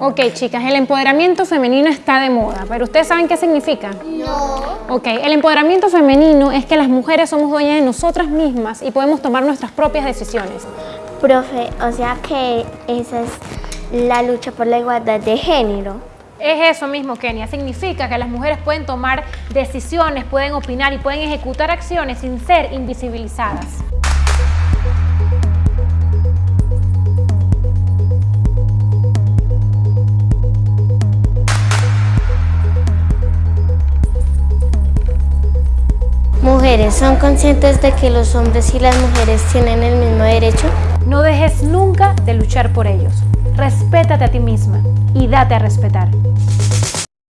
Ok, chicas, el empoderamiento femenino está de moda, pero ¿ustedes saben qué significa? No. Ok, el empoderamiento femenino es que las mujeres somos dueñas de nosotras mismas y podemos tomar nuestras propias decisiones. Profe, o sea que esa es la lucha por la igualdad de género. Es eso mismo, Kenia. Significa que las mujeres pueden tomar decisiones, pueden opinar y pueden ejecutar acciones sin ser invisibilizadas. ¿Son conscientes de que los hombres y las mujeres tienen el mismo derecho? No dejes nunca de luchar por ellos. Respétate a ti misma y date a respetar.